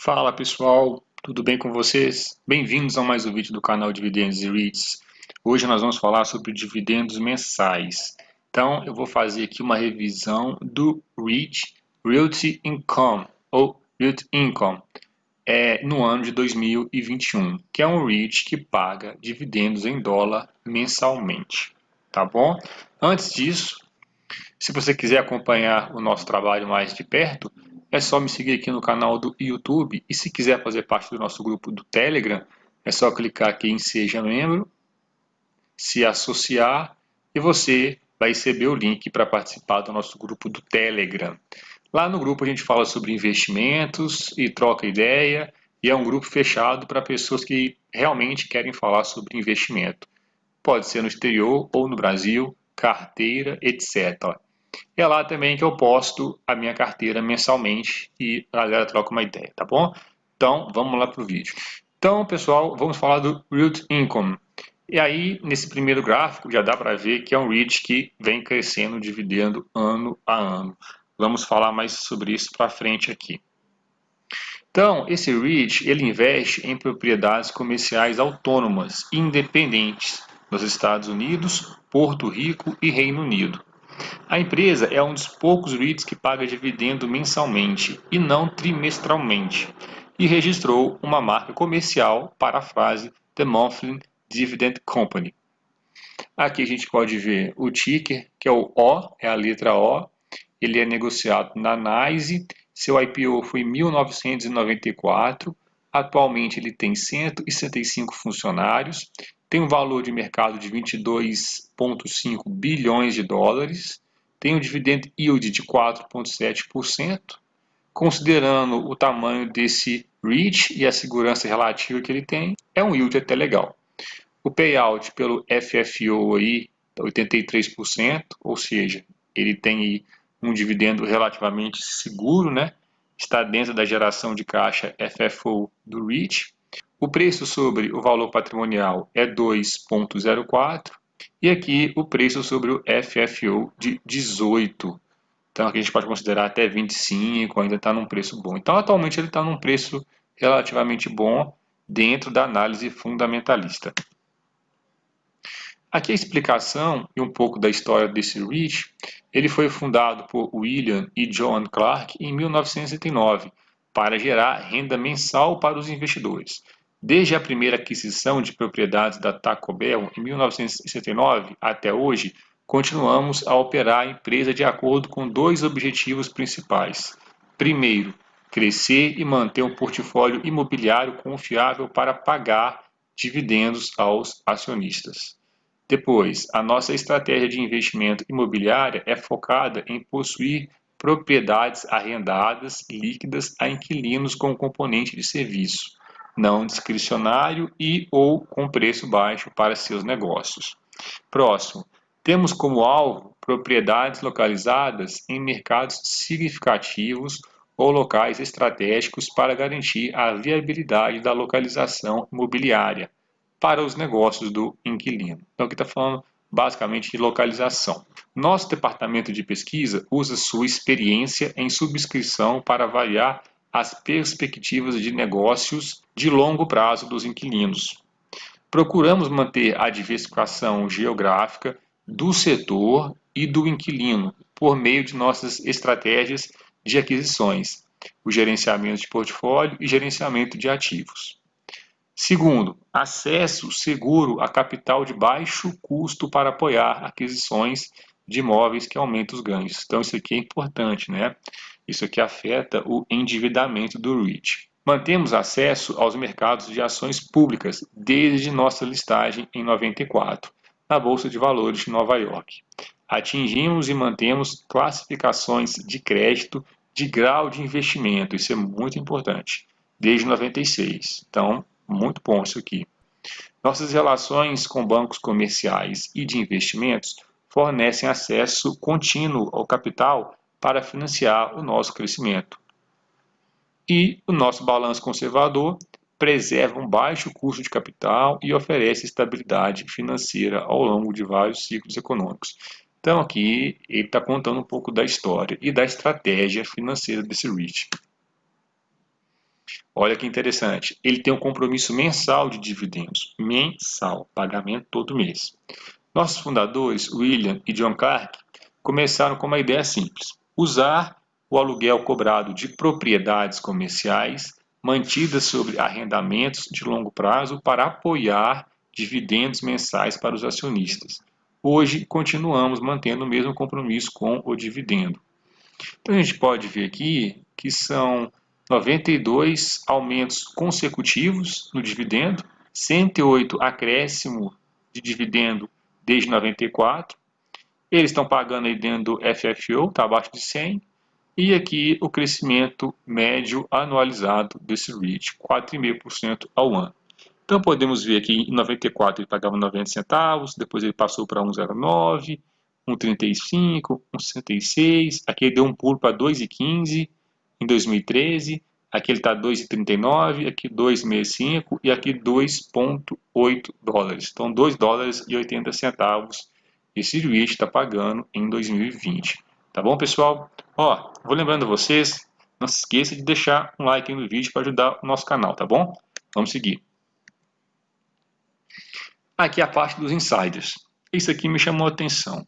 Fala pessoal, tudo bem com vocês? Bem-vindos a mais um vídeo do canal Dividendos e REITs. Hoje nós vamos falar sobre dividendos mensais. Então eu vou fazer aqui uma revisão do REIT, Realty Income, ou Realty Income, é, no ano de 2021, que é um REIT que paga dividendos em dólar mensalmente, tá bom? Antes disso, se você quiser acompanhar o nosso trabalho mais de perto, é só me seguir aqui no canal do YouTube e se quiser fazer parte do nosso grupo do Telegram, é só clicar aqui em Seja Membro, se associar e você vai receber o link para participar do nosso grupo do Telegram. Lá no grupo a gente fala sobre investimentos e troca ideia e é um grupo fechado para pessoas que realmente querem falar sobre investimento. Pode ser no exterior ou no Brasil, carteira, etc. É lá também que eu posto a minha carteira mensalmente e a galera troca uma ideia, tá bom? Então, vamos lá para o vídeo. Então, pessoal, vamos falar do Root Income. E aí, nesse primeiro gráfico, já dá para ver que é um REIT que vem crescendo dividendo ano a ano. Vamos falar mais sobre isso para frente aqui. Então, esse REIT, ele investe em propriedades comerciais autônomas, independentes, nos Estados Unidos, Porto Rico e Reino Unido. A empresa é um dos poucos REITs que paga dividendo mensalmente e não trimestralmente, e registrou uma marca comercial para a frase The Monthly Dividend Company. Aqui a gente pode ver o ticker, que é o O, é a letra O. Ele é negociado na NYSE, seu IPO foi em 1994, atualmente ele tem 165 funcionários, tem um valor de mercado de 22,5 bilhões de dólares, tem um dividend yield de 4,7%, considerando o tamanho desse REIT e a segurança relativa que ele tem, é um yield até legal. O payout pelo FFO aí, 83%, ou seja, ele tem um dividendo relativamente seguro, né? está dentro da geração de caixa FFO do REIT. O preço sobre o valor patrimonial é 2,04 e aqui o preço sobre o FFO de 18. Então aqui a gente pode considerar até 25, ainda está num preço bom. Então atualmente ele está num preço relativamente bom dentro da análise fundamentalista. Aqui a explicação e um pouco da história desse REIT, ele foi fundado por William e John Clark em 1909 para gerar renda mensal para os investidores. Desde a primeira aquisição de propriedades da Taco Bell em 1969 até hoje, continuamos a operar a empresa de acordo com dois objetivos principais. Primeiro, crescer e manter um portfólio imobiliário confiável para pagar dividendos aos acionistas. Depois, a nossa estratégia de investimento imobiliária é focada em possuir propriedades arrendadas líquidas a inquilinos com componente de serviço não discricionário e ou com preço baixo para seus negócios. Próximo, temos como alvo propriedades localizadas em mercados significativos ou locais estratégicos para garantir a viabilidade da localização imobiliária para os negócios do inquilino. Então aqui está falando basicamente de localização. Nosso departamento de pesquisa usa sua experiência em subscrição para avaliar as perspectivas de negócios de longo prazo dos inquilinos. Procuramos manter a diversificação geográfica do setor e do inquilino por meio de nossas estratégias de aquisições, o gerenciamento de portfólio e gerenciamento de ativos. Segundo, acesso seguro a capital de baixo custo para apoiar aquisições de imóveis que aumentam os ganhos. Então, isso aqui é importante, né? Isso aqui afeta o endividamento do REIT. Mantemos acesso aos mercados de ações públicas desde nossa listagem em 94, na Bolsa de Valores de Nova York. Atingimos e mantemos classificações de crédito de grau de investimento, isso é muito importante, desde 96. Então, muito bom isso aqui. Nossas relações com bancos comerciais e de investimentos fornecem acesso contínuo ao capital para financiar o nosso crescimento. E o nosso balanço conservador preserva um baixo custo de capital e oferece estabilidade financeira ao longo de vários ciclos econômicos. Então aqui ele está contando um pouco da história e da estratégia financeira desse REIT. Olha que interessante. Ele tem um compromisso mensal de dividendos. Mensal, pagamento todo mês. Nossos fundadores, William e John Clark, começaram com uma ideia simples: usar o aluguel cobrado de propriedades comerciais mantidas sobre arrendamentos de longo prazo para apoiar dividendos mensais para os acionistas. Hoje, continuamos mantendo o mesmo compromisso com o dividendo. Então, a gente pode ver aqui que são 92 aumentos consecutivos no dividendo, 108 acréscimo de dividendo desde 94. Eles estão pagando aí dentro do FFO, está abaixo de 100. E aqui o crescimento médio anualizado desse REIT, 4,5% ao ano. Então podemos ver aqui em 94 ele pagava 90 centavos, depois ele passou para 1,09, 1,35, 1,66, aqui ele deu um pulo para 2,15 em 2013, aqui ele está 2,39, aqui 2,65 e aqui 2,8 dólares. Então 2 dólares e 80 centavos esse REIT está pagando em 2020. Tá bom, pessoal? Ó, vou lembrando vocês, não se esqueça de deixar um like no vídeo para ajudar o nosso canal, tá bom? Vamos seguir. Aqui a parte dos insiders. Isso aqui me chamou a atenção.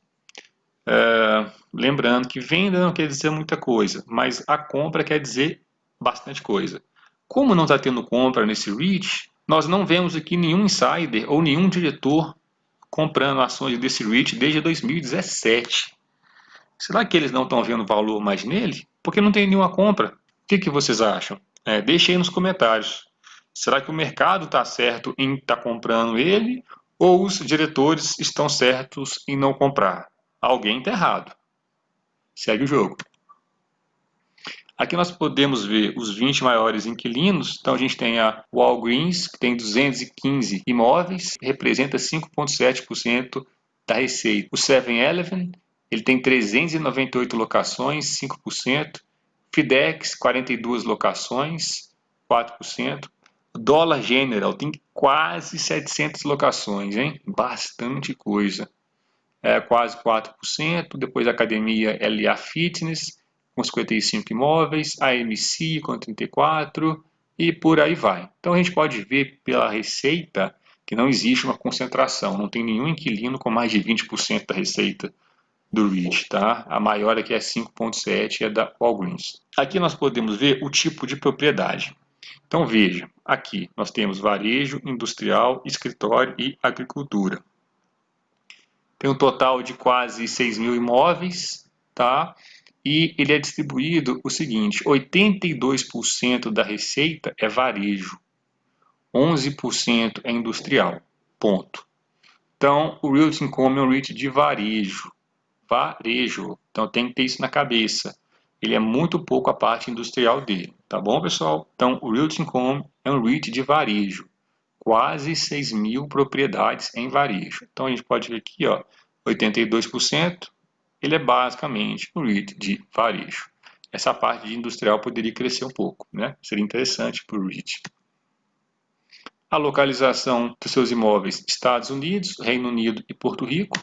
É, lembrando que venda não quer dizer muita coisa, mas a compra quer dizer bastante coisa. Como não está tendo compra nesse REIT, nós não vemos aqui nenhum insider ou nenhum diretor comprando ações desse REIT desde 2017. Será que eles não estão vendo valor mais nele? Porque não tem nenhuma compra. O que, que vocês acham? É, deixem aí nos comentários. Será que o mercado está certo em estar tá comprando ele ou os diretores estão certos em não comprar. Alguém está errado. Segue o jogo. Aqui nós podemos ver os 20 maiores inquilinos. Então a gente tem a Walgreens, que tem 215 imóveis, representa 5,7% da receita. O 7-Eleven, ele tem 398 locações, 5%. Fidex, 42 locações, 4%. Dollar General tem quase 700 locações, hein? Bastante coisa. É, quase 4%. Depois a academia LA Fitness, com 55 imóveis. A MC com 34 e por aí vai. Então a gente pode ver pela receita que não existe uma concentração. Não tem nenhum inquilino com mais de 20% da receita do REIT, tá? A maior aqui é 5.7, é da Walgreens. Aqui nós podemos ver o tipo de propriedade. Então veja, aqui nós temos varejo, industrial, escritório e agricultura. Tem um total de quase 6 mil imóveis, tá? E ele é distribuído o seguinte, 82% da receita é varejo, 11% é industrial, ponto. Então, o Realty Income é um REIT de varejo, varejo, então tem que ter isso na cabeça ele é muito pouco a parte industrial dele, tá bom, pessoal? Então, o Realty Income é um REIT de varejo, quase 6 mil propriedades em varejo. Então, a gente pode ver aqui, ó, 82%, ele é basicamente um REIT de varejo. Essa parte de industrial poderia crescer um pouco, né? Seria interessante para o REIT. A localização dos seus imóveis, Estados Unidos, Reino Unido e Porto Rico.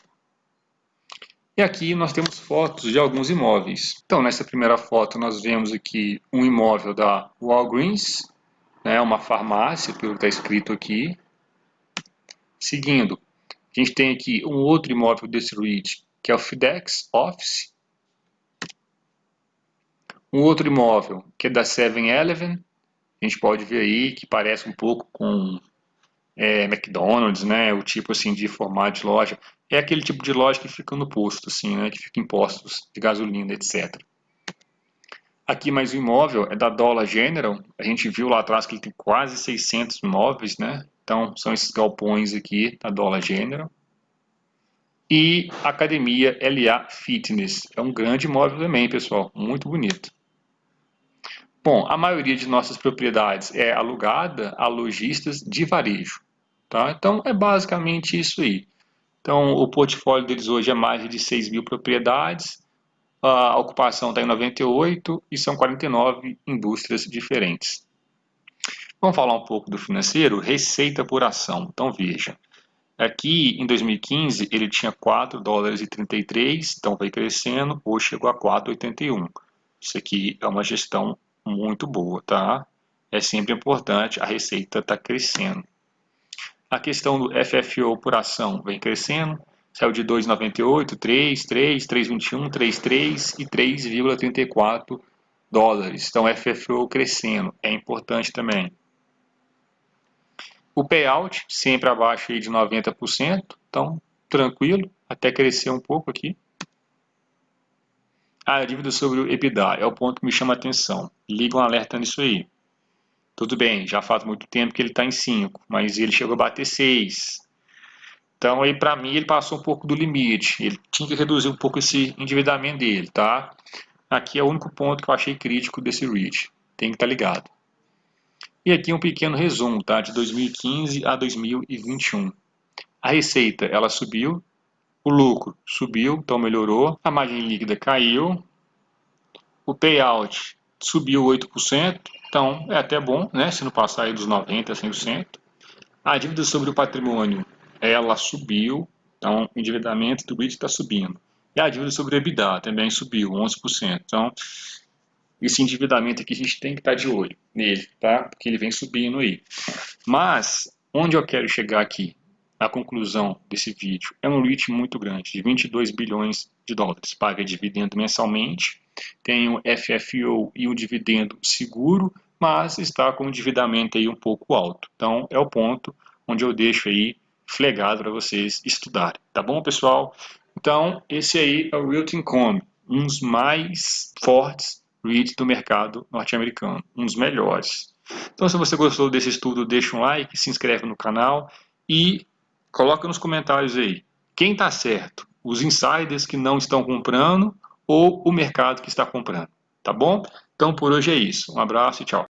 E aqui nós temos fotos de alguns imóveis. Então, nessa primeira foto, nós vemos aqui um imóvel da Walgreens, né, uma farmácia, pelo que está escrito aqui. Seguindo, a gente tem aqui um outro imóvel desse REIT, que é o FedEx Office. Um outro imóvel, que é da 7-Eleven. A gente pode ver aí que parece um pouco com é, McDonald's, né, o tipo assim de formato de loja, é aquele tipo de loja que fica no posto, assim, né, que fica em postos de gasolina, etc. Aqui mais um imóvel é da Dollar General, a gente viu lá atrás que ele tem quase 600 imóveis, né, então são esses galpões aqui da Dollar General. E Academia LA Fitness, é um grande imóvel também, pessoal, muito bonito. Bom, a maioria de nossas propriedades é alugada a lojistas de varejo. Tá? Então, é basicamente isso aí. Então, o portfólio deles hoje é mais de 6 mil propriedades, a ocupação está em 98 e são 49 indústrias diferentes. Vamos falar um pouco do financeiro, receita por ação. Então, veja, aqui em 2015 ele tinha 4 dólares e 33, então vai crescendo, hoje chegou a 4,81. Isso aqui é uma gestão muito boa, tá? é sempre importante, a receita está crescendo. A questão do FFO por ação vem crescendo, saiu de 2,98, 3, 3, 3,21, 3,3 e 3,34 dólares. Então, FFO crescendo, é importante também. O payout sempre abaixo aí de 90%, então tranquilo, até crescer um pouco aqui. Ah, a dívida sobre o EBITDA é o ponto que me chama a atenção. Liga um alerta nisso aí. Tudo bem, já faz muito tempo que ele está em 5, mas ele chegou a bater 6. Então, aí para mim, ele passou um pouco do limite. Ele tinha que reduzir um pouco esse endividamento dele, tá? Aqui é o único ponto que eu achei crítico desse REIT. Tem que estar tá ligado. E aqui um pequeno resumo, tá? De 2015 a 2021. A receita, ela subiu o lucro subiu, então melhorou. A margem líquida caiu. O payout subiu 8%, então é até bom, né? Se não passar aí dos 90% a 100%. A dívida sobre o patrimônio, ela subiu, então o endividamento do REIT está subindo. E a dívida sobre o EBITDA também subiu 11%. Então, esse endividamento aqui a gente tem que estar de olho nele, tá? Porque ele vem subindo aí. Mas, onde eu quero chegar aqui? a conclusão desse vídeo, é um REIT muito grande, de 22 bilhões de dólares. Paga dividendo mensalmente, tem o FFO e o dividendo seguro, mas está com um endividamento aí um pouco alto. Então, é o ponto onde eu deixo aí flegado para vocês estudarem. Tá bom, pessoal? Então, esse aí é o Realty Income, um dos mais fortes REITs do mercado norte-americano, um dos melhores. Então, se você gostou desse estudo, deixa um like, se inscreve no canal e Coloca nos comentários aí. Quem está certo? Os insiders que não estão comprando ou o mercado que está comprando? Tá bom? Então por hoje é isso. Um abraço e tchau.